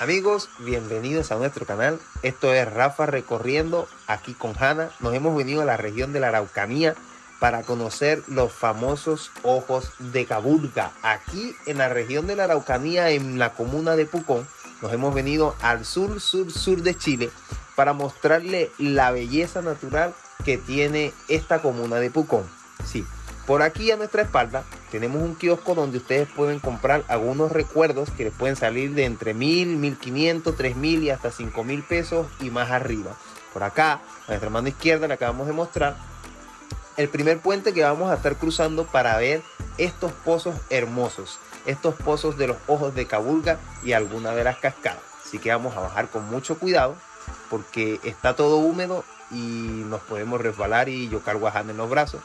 Amigos, bienvenidos a nuestro canal. Esto es Rafa Recorriendo aquí con Hanna. Nos hemos venido a la región de la Araucanía para conocer los famosos ojos de Caburga. Aquí en la región de la Araucanía, en la comuna de Pucón, nos hemos venido al sur, sur, sur de Chile para mostrarle la belleza natural que tiene esta comuna de Pucón. Sí, por aquí a nuestra espalda tenemos un kiosco donde ustedes pueden comprar algunos recuerdos que les pueden salir de entre mil, mil quinientos, tres mil y hasta cinco mil pesos y más arriba. Por acá, a nuestra mano izquierda le acabamos de mostrar el primer puente que vamos a estar cruzando para ver estos pozos hermosos, estos pozos de los ojos de Cabulga y alguna de las cascadas. Así que vamos a bajar con mucho cuidado porque está todo húmedo y nos podemos resbalar y yo cargo en los brazos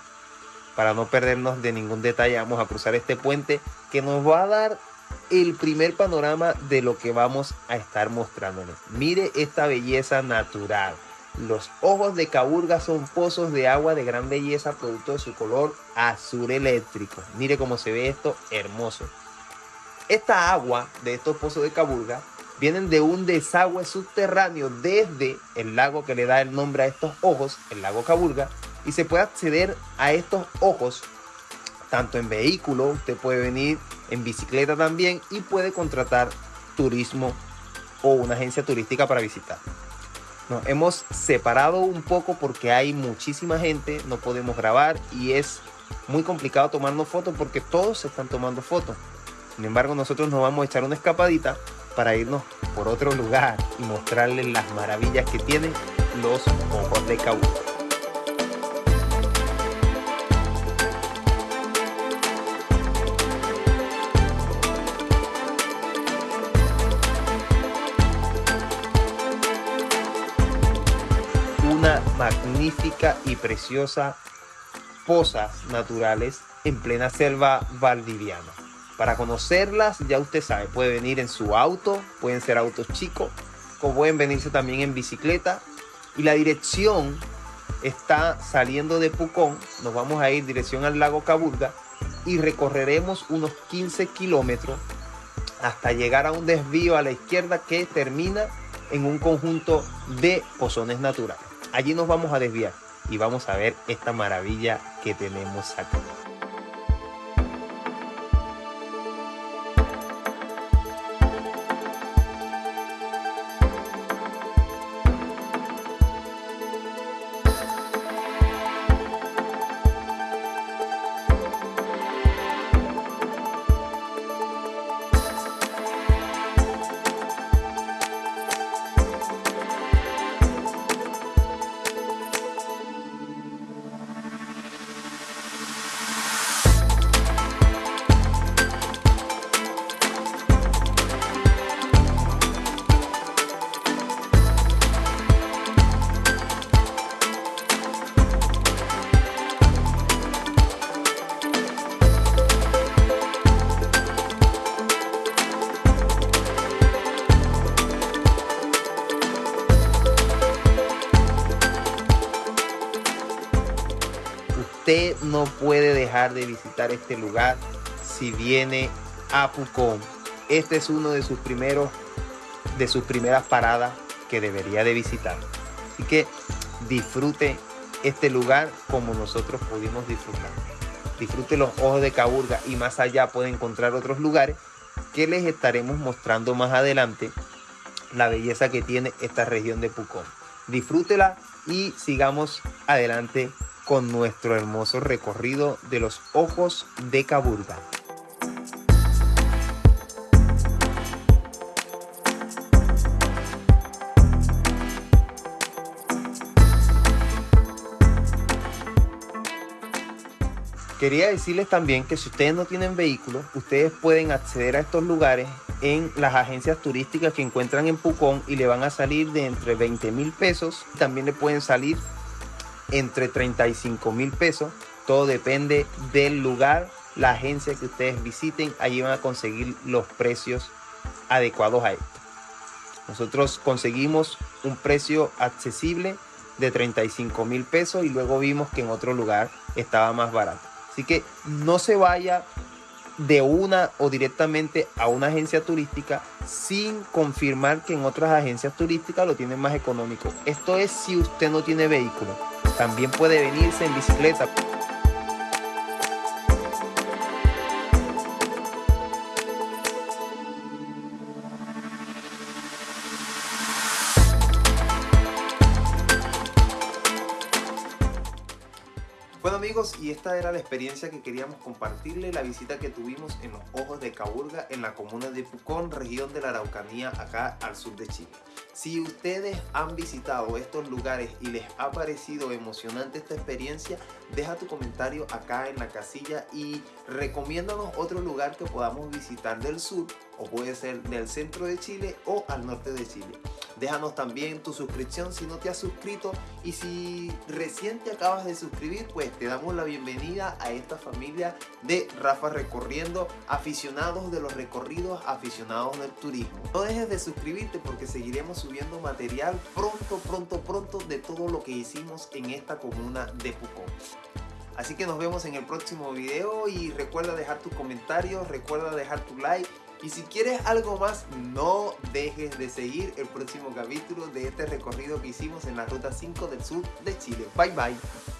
para no perdernos de ningún detalle, vamos a cruzar este puente que nos va a dar el primer panorama de lo que vamos a estar mostrándoles. Mire esta belleza natural. Los ojos de Caburga son pozos de agua de gran belleza producto de su color azul eléctrico. Mire cómo se ve esto hermoso. Esta agua de estos pozos de Caburga vienen de un desagüe subterráneo desde el lago que le da el nombre a estos ojos, el lago Caburga, y se puede acceder a estos ojos tanto en vehículo, usted puede venir en bicicleta también y puede contratar turismo o una agencia turística para visitar. Nos hemos separado un poco porque hay muchísima gente, no podemos grabar y es muy complicado tomarnos fotos porque todos se están tomando fotos. Sin embargo, nosotros nos vamos a echar una escapadita para irnos por otro lugar y mostrarles las maravillas que tienen los ojos de Caú. Magnífica y preciosa pozas naturales en plena selva valdiviana. Para conocerlas, ya usted sabe, puede venir en su auto, pueden ser autos chicos, o pueden venirse también en bicicleta. Y la dirección está saliendo de Pucón, nos vamos a ir dirección al lago Caburga y recorreremos unos 15 kilómetros hasta llegar a un desvío a la izquierda que termina en un conjunto de pozones naturales. Allí nos vamos a desviar y vamos a ver esta maravilla que tenemos aquí. Usted no puede dejar de visitar este lugar si viene a Pucón. Este es uno de sus primeros, de sus primeras paradas que debería de visitar. Así que disfrute este lugar como nosotros pudimos disfrutar. Disfrute los ojos de Caburga y más allá puede encontrar otros lugares que les estaremos mostrando más adelante la belleza que tiene esta región de Pucón. Disfrútela y sigamos adelante con nuestro hermoso recorrido de los ojos de Caburga. Quería decirles también que si ustedes no tienen vehículos, ustedes pueden acceder a estos lugares en las agencias turísticas que encuentran en Pucón y le van a salir de entre 20 mil pesos. También le pueden salir entre 35 mil pesos. Todo depende del lugar, la agencia que ustedes visiten. Allí van a conseguir los precios adecuados a esto. Nosotros conseguimos un precio accesible de 35 mil pesos y luego vimos que en otro lugar estaba más barato. Así que no se vaya de una o directamente a una agencia turística sin confirmar que en otras agencias turísticas lo tienen más económico. Esto es si usted no tiene vehículo. También puede venirse en bicicleta. Bueno amigos, y esta era la experiencia que queríamos compartirle, la visita que tuvimos en los Ojos de Caburga, en la comuna de Pucón, región de la Araucanía, acá al sur de Chile. Si ustedes han visitado estos lugares y les ha parecido emocionante esta experiencia, deja tu comentario acá en la casilla y recomiéndanos otro lugar que podamos visitar del sur, o puede ser del centro de Chile o al norte de Chile. Déjanos también tu suscripción si no te has suscrito y si recién te acabas de suscribir, pues te damos la bienvenida a esta familia de Rafa Recorriendo, aficionados de los recorridos, aficionados del turismo. No dejes de suscribirte porque seguiremos subiendo material pronto, pronto, pronto de todo lo que hicimos en esta comuna de Pucón. Así que nos vemos en el próximo video y recuerda dejar tus comentarios, recuerda dejar tu like y si quieres algo más, no dejes de seguir el próximo capítulo de este recorrido que hicimos en la Ruta 5 del Sur de Chile. Bye bye.